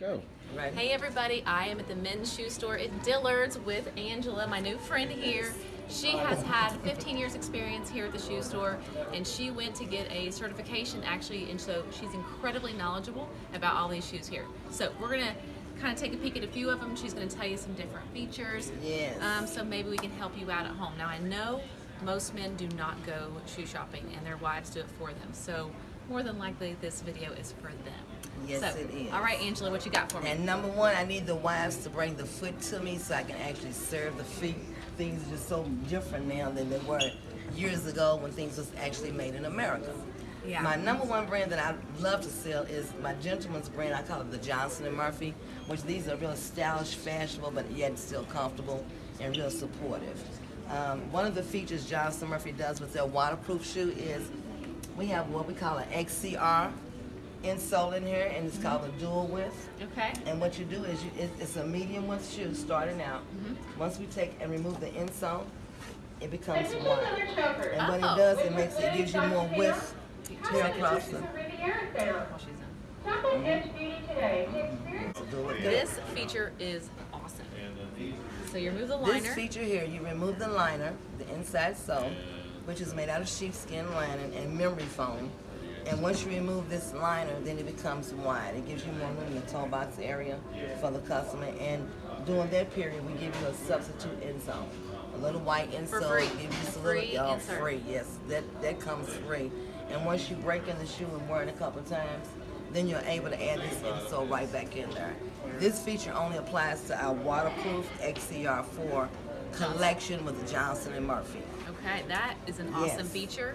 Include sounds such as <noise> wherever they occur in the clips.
Go. Right. Hey everybody, I am at the men's shoe store at Dillard's with Angela, my new friend here. She has had 15 years experience here at the shoe store and she went to get a certification actually and so she's incredibly knowledgeable about all these shoes here. So we're gonna kind of take a peek at a few of them. She's gonna tell you some different features. Yes. Um, so maybe we can help you out at home. Now I know most men do not go shoe shopping and their wives do it for them. So more than likely this video is for them. Yes, so, it is. All right, Angela, what you got for me? And number one, I need the wives to bring the foot to me so I can actually serve the feet. Things are just so different now than they were years ago when things was actually made in America. Yeah. My number one brand that I love to sell is my gentleman's brand. I call it the Johnston and Murphy, which these are real stylish, fashionable, but yet still comfortable and real supportive. Um, one of the features Johnston & Murphy does with their waterproof shoe is we have what we call an XCR insole in here, and it's called a dual width. Okay. And what you do is you, it, it's a medium width shoe starting out. Mm-hmm. Once we take and remove the insole, it becomes wide. And what Oh. it does, it makes it gives you more width here across the. While she's in. do it. This feature is awesome. So you remove the liner. This liner. feature here, you remove the liner, the inside sole, which is made out of sheepskin lining and memory foam. And once you remove this liner, then it becomes wide. It gives you more room in the toe box area for the customer. And during that period, we give you a substitute insole. A little white insole. free. Give you a Free little, insert. free, yes. That, that comes free. And once you break in the shoe and wear it a couple of times, then you're able to add this insole right back in there. This feature only applies to our waterproof XC4 collection with Johnston and Murphy. Okay, that is an awesome Yes. feature.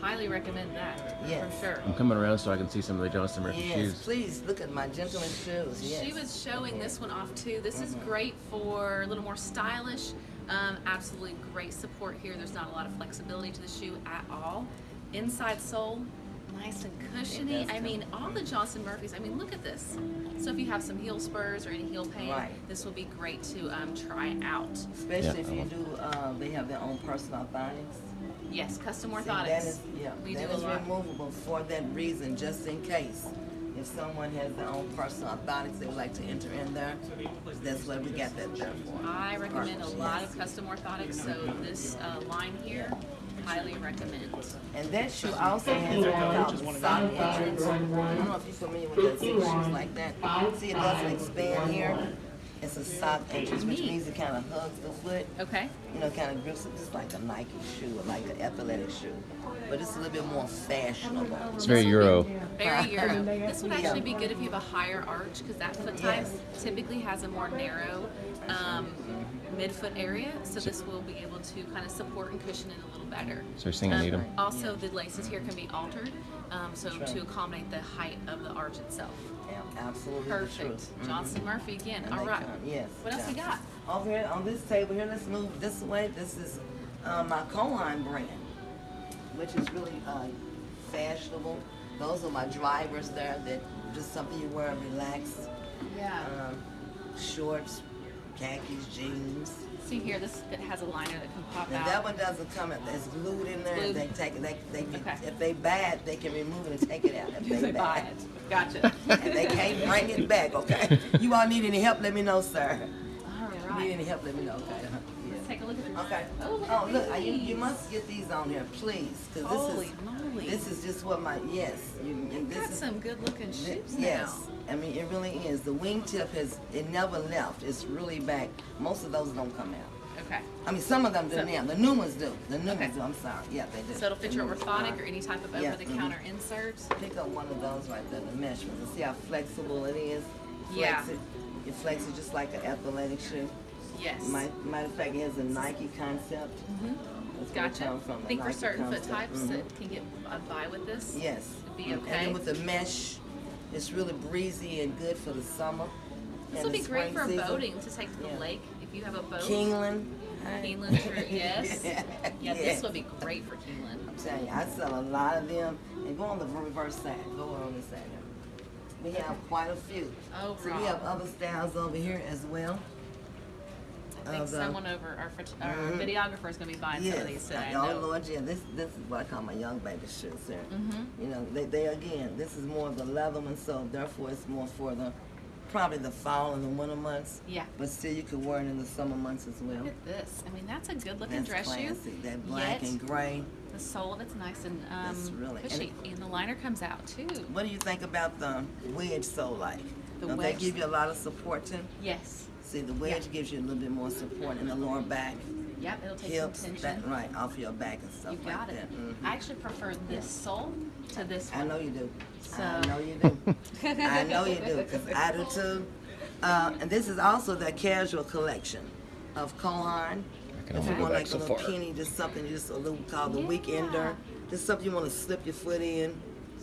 Highly recommend that. Yes. For sure. I'm coming around so I can see some of the Johnston Murphy Yes, shoes. please look at my gentleman's shoes. Yes. She was showing this one off too. This Mm-hmm. is great for a little more stylish. Um, absolutely great support here. There's not a lot of flexibility to the shoe at all. Inside sole, nice and cushiony. I mean, all the Johnston Murphys. I mean, look at this. So if you have some heel spurs or any heel pain, Right. this will be great to um, try out. Especially Yeah, if you do, uh, they have their own personal orthotics. Yes, custom See, orthotics. that is, yeah, we that do is removable for that reason, just in case. If someone has their own personal orthotics they would like to enter in there, that's what we got that there for. I recommend a lot of custom orthotics, so this uh, line here, highly recommend. And that shoe also has what we call the sock entrance. I don't know if you're familiar with that, see shoes like that. See, it doesn't expand here. It's a sock entrance, which means it kind of hugs the foot. Okay. You know, kind of grips it just like a Nike shoe or like an athletic shoe. But it's a little bit more fashionable. It's very Euro. Very <laughs> Euro. This would actually be good if you have a higher arch because that foot type Yes. typically has a more narrow um, midfoot area. So this will be able to kind of support and cushion it a little better. So you're saying I Um, need 'em? Also, the laces here can be altered um, so to accommodate the height of the arch itself. Yeah, absolutely the Perfect. truth. Mhm. Johnston Murphy again. And All come- Yes. What else you yeah. got? Over here on this table here, let's move this way. This is uh, my Cole Haan brand, which is really uh, fashionable. Those are my drivers there that just something you wear and relax. Yeah. Um, shorts, khakis, jeans. See here, this it has a liner that can pop Now out. that one doesn't come in. It's glued in there. Glued. They take it. They, they can, Okay. if they bad, they can remove it and take it out. If <laughs> they buy bad. it. Gotcha. and they can't bring it back, okay? <laughs> You all need any help, let me know, sir. All Need any help, let me know, okay? Uh-huh. Let's Yeah. take a look at this. Okay. Oh, look Oh, look, you, you must get these on here, please, because Holy this is, moly. this is just what my, yes. You, you- You've this got is, some good looking shoes Yes, now. I mean, it really is. The wingtip has, it never left. It's really back. Most of those don't come out. Okay. I mean, some of them do So- now. The new ones do. The new Okay. ones do, I'm sorry. Yeah, they do. So it'll fit your The ones orthotic or any type of Yeah, over-the-counter insert. Pick up one of those right there, the mesh ones, and see how flexible it is. Yeah. Flex it. It flexes just like an athletic shoe. Yes. My, matter of fact, it has a Nike concept. That's where it Mm-hmm. Gotcha. I think for certain foot types Mhm. that can get uh, by with this. Yes. It'd be And okay. then with the mesh, it's really breezy and good for the summer. This would be great for season. boating to take to the Yeah. lake if you have a boat. Kingland. Keeneland, sure, <laughs> yes. Yeah, Yeah, this would be great for Keeneland. I'm telling you, I sell a lot of them. And go on the reverse side. Go on this side. We have quite a few. Oh, So we have other styles over here as well. I think of the- someone over our, our Mhm. videographer is going to be buying some of these today. Oh know. Lord, yeah. This this is what I call my young baby shoes, sir. Mhm. You know, they, they again, this is more of the leather one, so therefore it's more for the probably the fall and the winter months. Yeah. But still, you could wear it in the summer months as well. Look at this. I mean, that's a good looking That's dress classy. shoe. That black Yet, and gray. the sole of it's nice and um, That's really- and cushy. And, the liner comes out too. What do you think about the wedge sole like? The Don't wedge they give you a lot of support too? Yes. See, the wedge Yeah. gives you a little bit more support in the lower back, Yep, it'll take hips, some that tension. right off your back and stuff You like got it. that. Mhm. I actually prefer this sole to this I know you do. So- I know you do. <laughs> I know you do, because I do too. Uh, and this is also the casual collection of Cole Haan. can If you want like so a little far. penny, just something just a little called the Yeah. weekender. Just something you want to slip your foot in.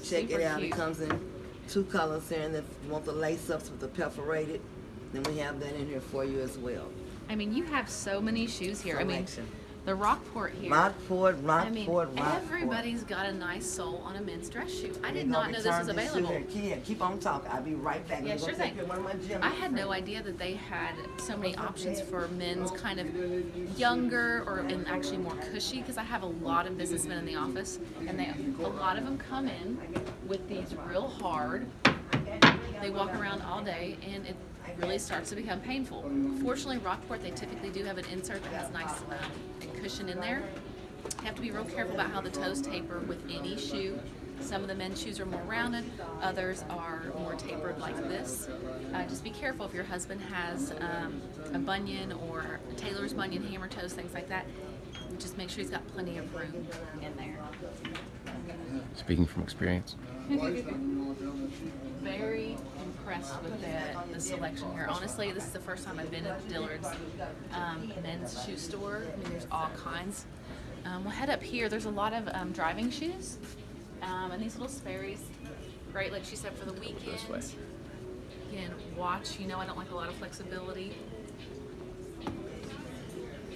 Check Super it out. cute. It comes in two colors here, and if you want the lace ups with the perforated, then we have that in here for you as well. I mean, you have so many shoes here. I mean, the Rockport here. Rockport, I mean, Rockport, Rockport. everybody's got a nice sole on a men's dress shoe. I did not know this was available. here. Keep, keep on talking. I'll be right back. Yeah, sure thing. one of my gym I had no idea that they had so many options for men's kind of younger or and actually more cushy because I have a lot of businessmen in the office and they a lot of them come in with these real hard. They walk around all day and it really starts to become painful. Fortunately, Rockport they typically do have an insert that has nice um, cushion in there. You have to be real careful about how the toes taper with any shoe. Some of the men's shoes are more rounded, others are more tapered like this. Uh, just be careful if your husband has um, a bunion or a Taylor's bunion, hammer toes, things like that. Just make sure he's got plenty of room in there. Speaking from experience. <laughs> Very impressed with the, the selection here. Honestly, this is the first time I've been at Dillard's um, men's shoe store. I mean, there's all kinds. Um, we'll head up here. There's a lot of um, driving shoes um, and these little Sperry's. Great, like she said, for the weekend. Again, watch. You know, I don't like a lot of flexibility.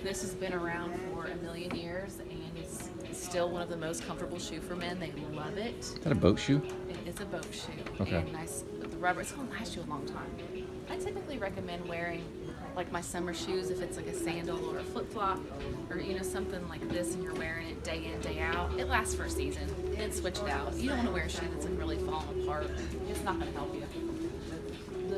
This has been around for a million years and it's still one of the most comfortable shoe for men. They love it. Is that a boat shoe? It is a boat shoe. Okay. And nice the rubber. It's gonna last you a long time. I typically recommend wearing like my summer shoes if it's like a sandal or a flip flop or you know something like this and you're wearing it day in day out. It lasts for a season. Then switch it out. You don't want to wear a shoe that's really falling apart. It's not gonna help you.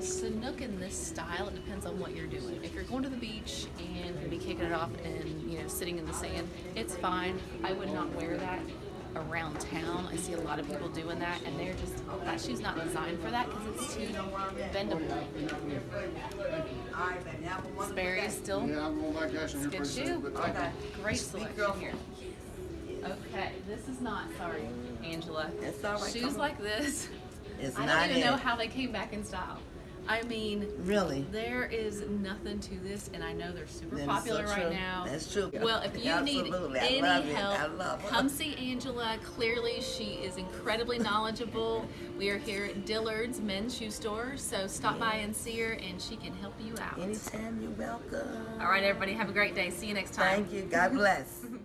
The Sanuk in this style, it depends on what you're doing. If you're going to the beach and gonna be kicking it off and you know sitting in the sand, it's fine. I would not wear that around town. I see a lot of people doing that, and they're just that shoe's not designed for that because it's too bendable. All right, baby. Have a wonderful Sperry is still Yeah, I'm going back actually good shoe. soon, but. Okay, great selection here. Okay, this is not sorry, Angela. It's all right, Shoes like this, It's I don't even know how they came back in style. I mean, Really. There is nothing to this, and I know they're super That is so popular right true. now. That's true. Well, if you need Absolutely. I any love help, I love come see Angela. Clearly, she is incredibly knowledgeable. We are here at Dillard's Men's Shoe Store, so stop by and see her, and she can help you out. Anytime you're welcome. All right, everybody, have a great day. See you next time. Thank you. God bless. <laughs>